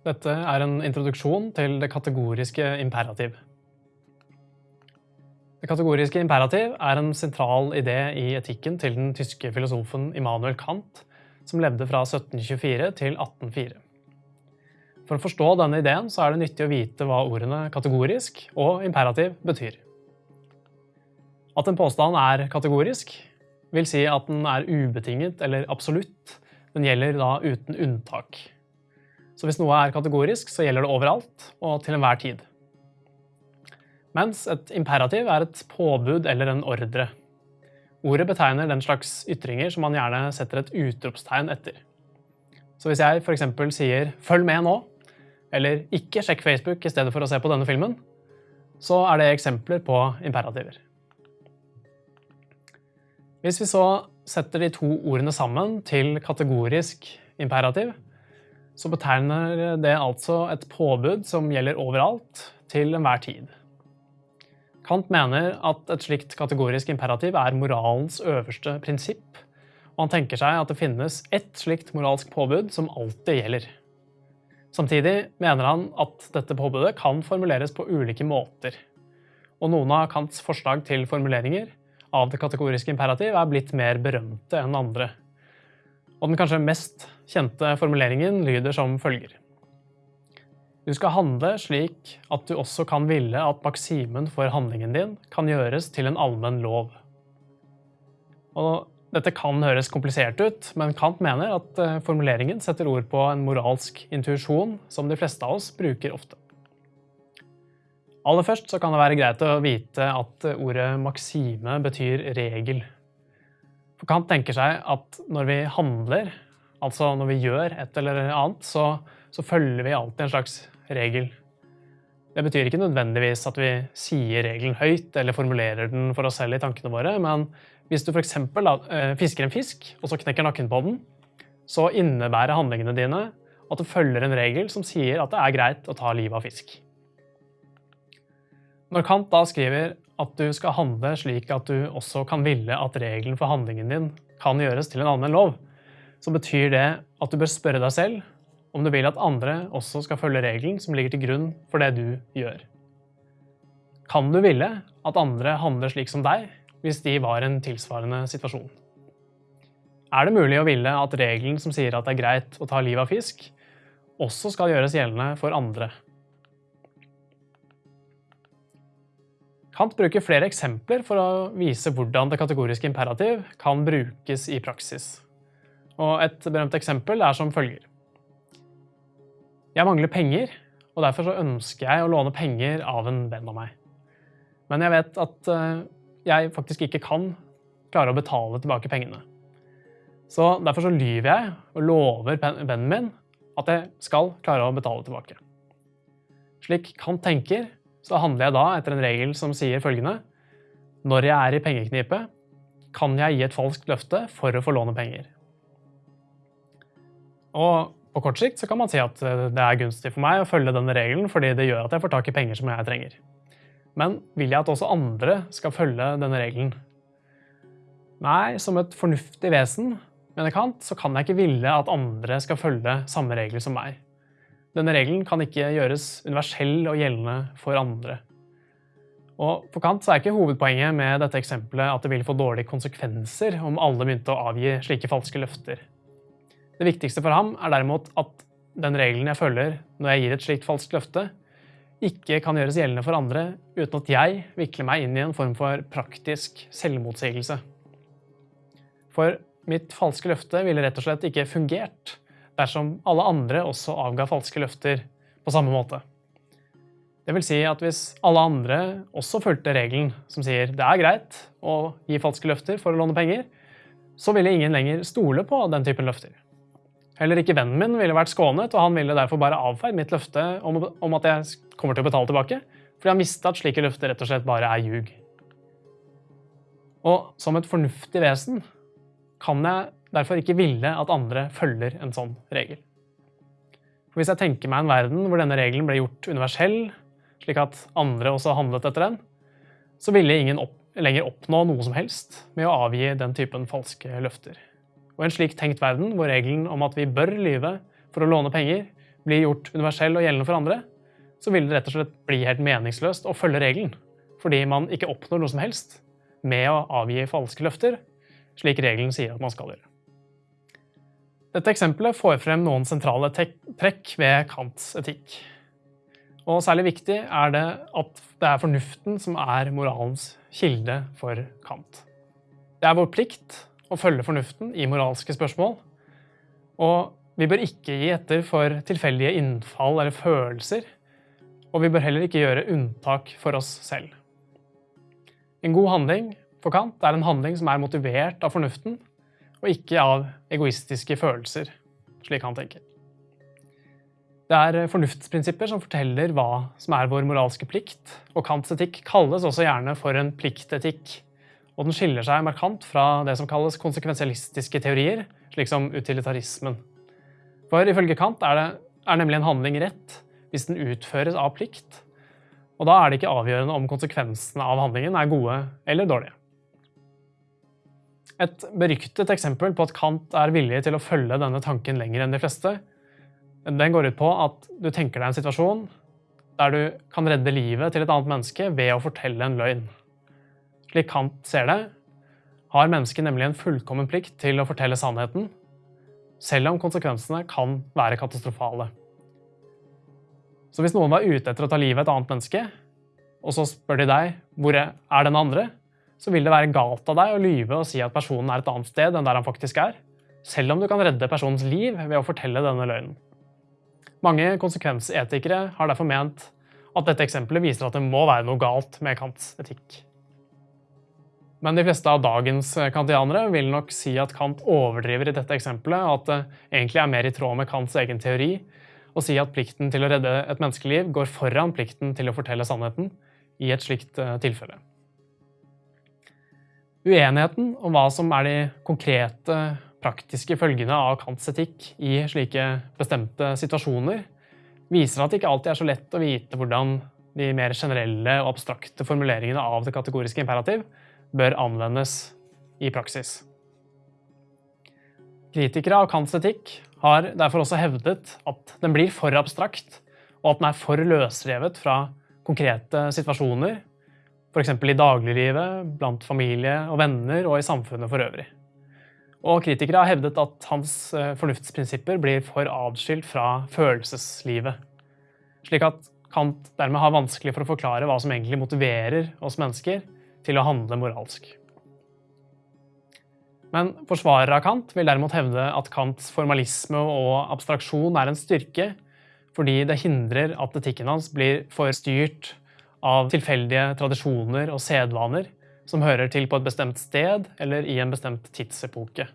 Dette er en introduksjon til det kategoriske imperativ. Det kategoriske imperativ er en sentral idé i etikken til den tyske filosofen Immanuel Kant, som levde fra 1724 til 1804. For å forstå denne ideen så er det nyttig å vite hva ordene kategorisk og imperativ betyr. At en påstand er kategorisk, vil si at den er ubetinget eller absolutt. Den gjelder da uten unntak. Så hvis noe er kategorisk, så gjelder det overalt og til enhver tid. Mens et imperativ er et påbud eller en ordre. Ordet betegner den slags ytringer som man gjerne setter et utropstegn etter. Så hvis jeg f.eks. sier 'følg med nå', eller 'ikke sjekk Facebook i stedet for å se på denne filmen', så er det eksempler på imperativer. Hvis vi så setter de to ordene sammen til kategorisk imperativ, så betegner det altså et påbud som gjelder overalt, til enhver tid. Kant mener at et slikt kategorisk imperativ er moralens øverste prinsipp, og han tenker seg at det finnes ett slikt moralsk påbud som alltid gjelder. Samtidig mener han at dette påbudet kan formuleres på ulike måter, og noen av Kants forslag til formuleringer av det kategoriske imperativ er blitt mer berømte enn andre. Og den kanskje mest kjente formuleringen lyder som følger. Du skal handle slik at du også kan ville at maksimen for handlingen din kan gjøres til en allmenn lov. Og dette kan høres komplisert ut, men Kant mener at eh, formuleringen setter ord på en moralsk intuisjon som de fleste av oss bruker ofte. Aller først kan det være greit å vite at ordet maksime betyr regel. For Kant tenker seg at når vi handler, altså når vi gjør et eller annet, så, så følger vi alltid en slags regel. Det betyr ikke nødvendigvis at vi sier regelen høyt eller formulerer den for oss selv i tankene våre, men hvis du f.eks. Eh, fisker en fisk, og så knekker nakken på den, så innebærer handlingene dine at du følger en regel som sier at det er greit å ta livet av fisk. Når Kant da skriver at du skal handle slik at du også kan ville at regelen for handlingen din kan gjøres til en allmenn lov, så betyr det at du bør spørre deg selv om du vil at andre også skal følge regelen som ligger til grunn for det du gjør. Kan du ville at andre handler slik som deg hvis de var i en tilsvarende situasjon? Er det mulig å ville at regelen som sier at det er greit å ta livet av fisk, også skal gjøres gjeldende for andre? Kant bruker flere eksempler for å vise hvordan det kategoriske imperativ kan brukes i praksis. Og et berømt eksempel er som følger. Jeg mangler penger, og derfor ønsker jeg å låne penger av en venn av meg. Men jeg vet at eh, jeg faktisk ikke kan klare å betale tilbake pengene. Så derfor så lyver jeg og lover vennen min at jeg skal klare å betale tilbake. Slik Kant tenker, så handler jeg da etter en regel som sier følgende Når jeg er i pengeknipe, kan jeg gi et falskt løfte for å få låne penger. Og på kort sikt så kan man si at eh, det er gunstig for meg å følge denne regelen fordi det gjør at jeg får tak i penger som jeg trenger. Men vil jeg at også andre skal følge denne regelen? Nei, som et fornuftig vesen, mener Kant, så kan jeg ikke ville at andre skal følge samme regler som meg. Denne regelen kan ikke gjøres universell og gjeldende for andre. Og For Kant er ikke hovedpoenget med dette eksempelet at det vil få dårlige konsekvenser om alle begynte å avgi slike falske løfter. Det viktigste for ham er derimot at den regelen jeg følger når jeg gir et slikt falskt løfte, ikke kan gjøres gjeldende for andre uten at jeg vikler meg inn i en form for praktisk selvmotsigelse. For mitt falske løfte ville rett og slett ikke fungert dersom alle andre også avga falske løfter på samme måte. Det vil si at hvis alle andre også fulgte regelen som sier det er greit å gi falske løfter for å låne penger, så ville ingen lenger stole på den typen løfter. Heller ikke vennen min ville vært skånet, og han ville derfor bare avfeid mitt løfte om, at jeg kommer til å betale tilbake, fordi han visste at slike løfter rett og slett bare er ljug. Og som et fornuftig vesen kan jeg derfor ikke ville at andre følger en sånn regel. For Hvis jeg tenker meg en verden hvor denne regelen ble gjort universell, slik at andre også handlet etter den, så ville ingen opp, lenger oppnå noe som helst med å avgi den typen falske løfter. Og en slik tenkt verden, hvor regelen om at vi bør lyve for å låne penger, blir gjort universell og gjeldende for andre, så vil det rett og slett bli helt meningsløst å følge regelen, fordi man ikke oppnår noe som helst med å avgi falske løfter, slik regelen sier at man skal gjøre. Dette eksempelet får frem noen sentrale trekk ved Kants etikk. Og særlig viktig er det at det er fornuften som er moralens kilde for Kant. Det er vår plikt å følge fornuften i moralske spørsmål, og vi bør ikke gi etter for tilfeldige innfall eller følelser, og vi bør heller ikke gjøre unntak for oss selv. En god handling for Kant er en handling som er motivert av fornuften, og ikke av egoistiske følelser, slik han tenker. Det er fornuftsprinsipper som forteller hva som er vår moralske plikt, og Kants etikk kalles også gjerne for en pliktetikk, og den skiller seg markant fra det som kalles konsekvensialistiske teorier, slik som utilitarismen. For ifølge Kant er, det, er nemlig en handling rett hvis den utføres av plikt, og da er det ikke avgjørende om konsekvensene av handlingen er gode eller dårlige. Et beryktet eksempel på at Kant er villig til å følge denne tanken lenger enn de fleste, den går ut på at du tenker deg en situasjon der du kan redde livet til et annet menneske ved å fortelle en løgn. Slik Kant ser det, har mennesket nemlig en fullkommen plikt til å fortelle sannheten, selv om konsekvensene kan være katastrofale. Så hvis noen var ute etter å ta livet av et annet menneske, og så spør de deg hvor er den andre, så vil det være galt av deg å lyve og si at personen er et annet sted enn der han faktisk er, selv om du kan redde personens liv ved å fortelle denne løgnen. Mange konsekvensetikere har derfor ment at dette eksempelet viser at det må være noe galt med Kants etikk. Men de fleste av dagens kantianere vil nok si at Kant overdriver i dette eksempelet, og at det egentlig er mer i tråd med Kants egen teori å si at plikten til å redde et menneskeliv går foran plikten til å fortelle sannheten i et slikt eh, tilfelle. Uenigheten om hva som er de konkrete, praktiske følgene av Kants etikk i slike bestemte situasjoner, viser at det ikke alltid er så lett å vite hvordan de mer generelle og abstrakte formuleringene av det kategoriske imperativ bør anvendes i praksis. Kritikere av Kants etikk har derfor også hevdet at den blir for abstrakt, og at den er for løsrevet fra konkrete situasjoner, f.eks. i dagliglivet, blant familie og venner og i samfunnet for øvrig. Og kritikere har hevdet at hans eh, fornuftsprinsipper blir for adskilt fra følelseslivet, slik at Kant dermed har vanskelig for å forklare hva som egentlig motiverer oss mennesker til å handle moralsk. Men forsvarere av Kant vil derimot hevde at Kants formalisme og abstraksjon er en styrke, fordi det hindrer at etikken hans blir for styrt av tilfeldige tradisjoner og sedvaner som hører til på et bestemt sted eller i en bestemt tidsepoke.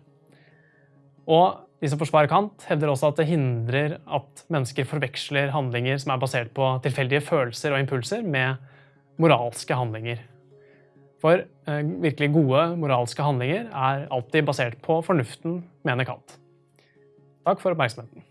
Og de som forsvarer Kant, hevder også at det hindrer at mennesker forveksler handlinger som er basert på tilfeldige følelser og impulser, med moralske handlinger. For eh, virkelig gode moralske handlinger er alltid basert på fornuften, mener Kant. Takk for oppmerksomheten.